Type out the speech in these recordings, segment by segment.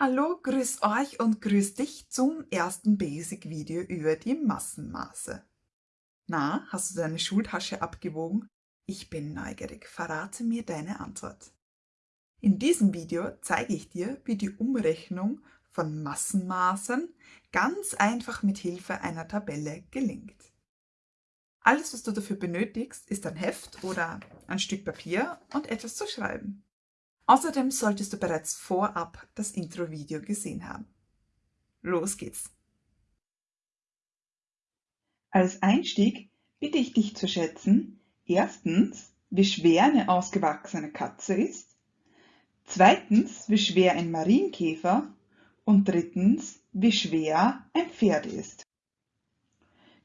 Hallo, grüß euch und grüß dich zum ersten Basic-Video über die Massenmaße. Na, hast du deine Schultasche abgewogen? Ich bin neugierig, verrate mir deine Antwort. In diesem Video zeige ich dir, wie die Umrechnung von Massenmaßen ganz einfach mit Hilfe einer Tabelle gelingt. Alles, was du dafür benötigst, ist ein Heft oder ein Stück Papier und etwas zu schreiben. Außerdem solltest du bereits vorab das Intro-Video gesehen haben. Los geht's! Als Einstieg bitte ich dich zu schätzen, erstens, wie schwer eine ausgewachsene Katze ist, zweitens, wie schwer ein Marienkäfer und drittens, wie schwer ein Pferd ist.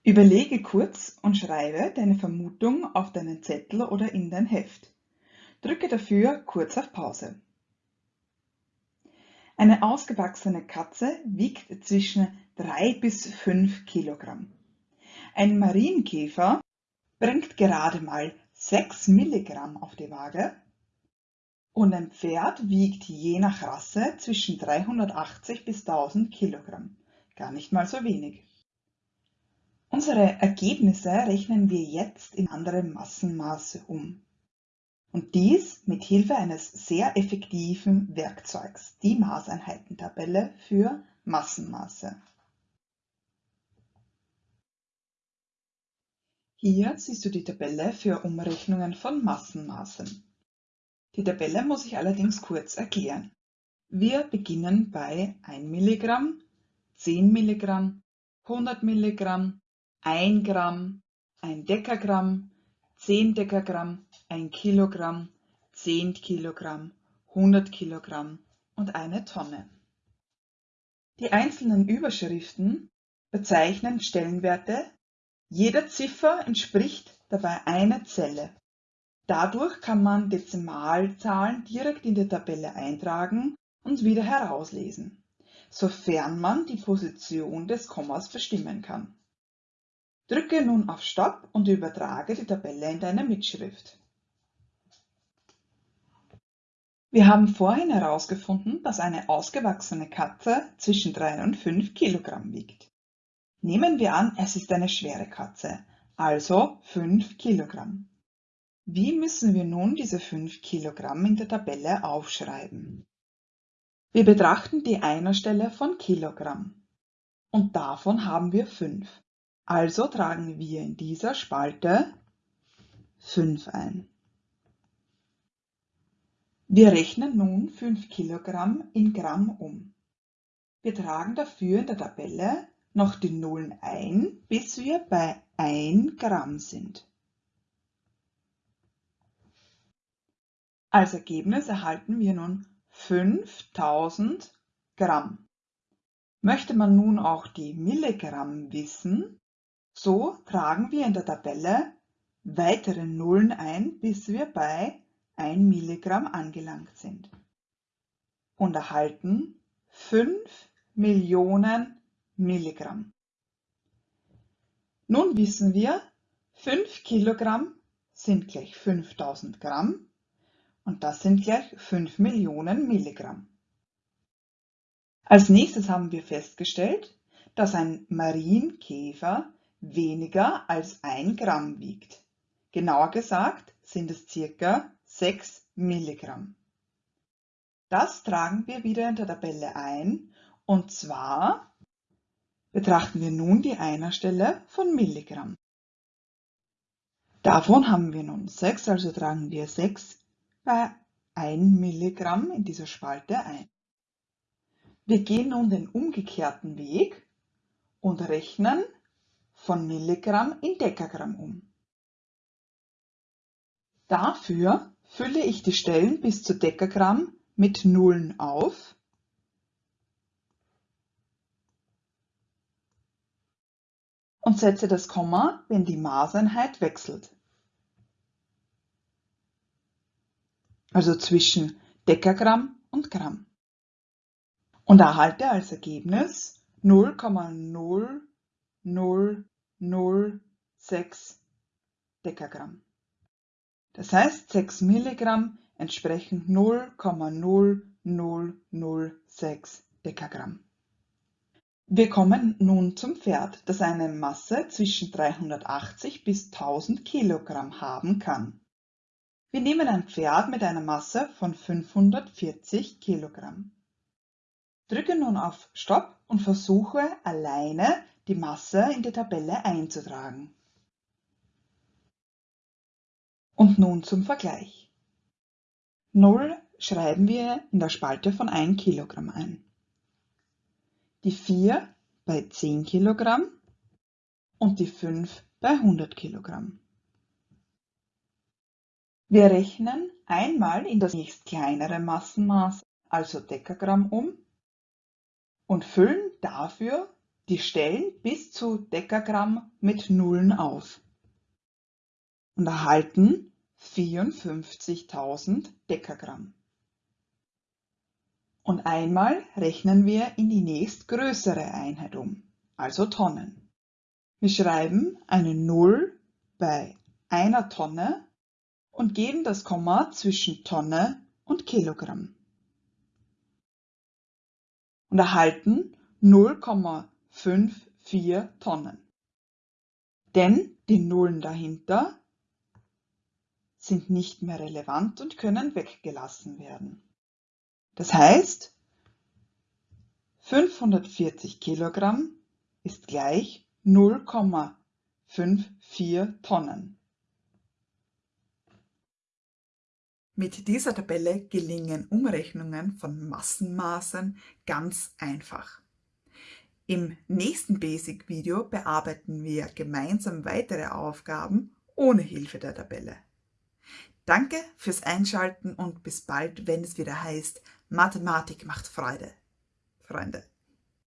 Überlege kurz und schreibe deine Vermutung auf deinen Zettel oder in dein Heft. Drücke dafür kurz auf Pause. Eine ausgewachsene Katze wiegt zwischen 3 bis 5 Kilogramm. Ein Marienkäfer bringt gerade mal 6 Milligramm auf die Waage und ein Pferd wiegt je nach Rasse zwischen 380 bis 1000 Kilogramm. Gar nicht mal so wenig. Unsere Ergebnisse rechnen wir jetzt in andere Massenmaße um und dies mit Hilfe eines sehr effektiven Werkzeugs, die Maßeinheitentabelle für Massenmaße. Hier siehst du die Tabelle für Umrechnungen von Massenmaßen. Die Tabelle muss ich allerdings kurz erklären. Wir beginnen bei 1 mg, 10 mg, 100 mg, 1 Gramm, 1 Dekagramm, 10 Dekagramm, 1 Kilogramm, 10 Kilogramm, 100 Kilogramm und eine Tonne. Die einzelnen Überschriften bezeichnen Stellenwerte. Jede Ziffer entspricht dabei einer Zelle. Dadurch kann man Dezimalzahlen direkt in die Tabelle eintragen und wieder herauslesen, sofern man die Position des Kommas bestimmen kann. Drücke nun auf Stopp und übertrage die Tabelle in deine Mitschrift. Wir haben vorhin herausgefunden, dass eine ausgewachsene Katze zwischen 3 und 5 Kilogramm wiegt. Nehmen wir an, es ist eine schwere Katze, also 5 Kilogramm. Wie müssen wir nun diese 5 Kilogramm in der Tabelle aufschreiben? Wir betrachten die Einerstelle von Kilogramm und davon haben wir 5. Also tragen wir in dieser Spalte 5 ein. Wir rechnen nun 5 Kilogramm in Gramm um. Wir tragen dafür in der Tabelle noch die Nullen ein, bis wir bei 1 Gramm sind. Als Ergebnis erhalten wir nun 5000 Gramm. Möchte man nun auch die Milligramm wissen, so tragen wir in der Tabelle weitere Nullen ein, bis wir bei 1 Milligramm angelangt sind und erhalten 5 Millionen Milligramm. Nun wissen wir, 5 Kilogramm sind gleich 5000 Gramm und das sind gleich 5 Millionen Milligramm. Als nächstes haben wir festgestellt, dass ein Marienkäfer weniger als 1 Gramm wiegt. Genauer gesagt sind es circa 6 Milligramm. Das tragen wir wieder in der Tabelle ein und zwar betrachten wir nun die Einerstelle von Milligramm. Davon haben wir nun 6, also tragen wir 6 bei 1 Milligramm in dieser Spalte ein. Wir gehen nun den umgekehrten Weg und rechnen von Milligramm in Dekagramm um. Dafür fülle ich die Stellen bis zu Dekagramm mit Nullen auf und setze das Komma, wenn die Maßeinheit wechselt. Also zwischen Dekagramm und Gramm. Und erhalte als Ergebnis 0,000 0,06 Dekagramm. Das heißt, 6 Milligramm entsprechen 0,0006 6 Dekagramm. Wir kommen nun zum Pferd, das eine Masse zwischen 380 bis 1000 Kilogramm haben kann. Wir nehmen ein Pferd mit einer Masse von 540 Kilogramm. Drücke nun auf Stopp und versuche alleine die Masse in die Tabelle einzutragen. Und nun zum Vergleich. 0 schreiben wir in der Spalte von 1 Kilogramm ein. Die 4 bei 10 Kilogramm und die 5 bei 100 Kilogramm. Wir rechnen einmal in das nächst kleinere Massenmaß, also Dekagramm, um und füllen dafür die Stellen bis zu Dekagramm mit Nullen aus und erhalten 54.000 Dekagramm. Und einmal rechnen wir in die nächstgrößere Einheit um, also Tonnen. Wir schreiben eine Null bei einer Tonne und geben das Komma zwischen Tonne und Kilogramm. Und erhalten 0,54 Tonnen. Denn die Nullen dahinter sind nicht mehr relevant und können weggelassen werden. Das heißt, 540 Kilogramm ist gleich 0,54 Tonnen. Mit dieser Tabelle gelingen Umrechnungen von Massenmaßen ganz einfach. Im nächsten Basic-Video bearbeiten wir gemeinsam weitere Aufgaben ohne Hilfe der Tabelle. Danke fürs Einschalten und bis bald, wenn es wieder heißt, Mathematik macht Freude. Freunde.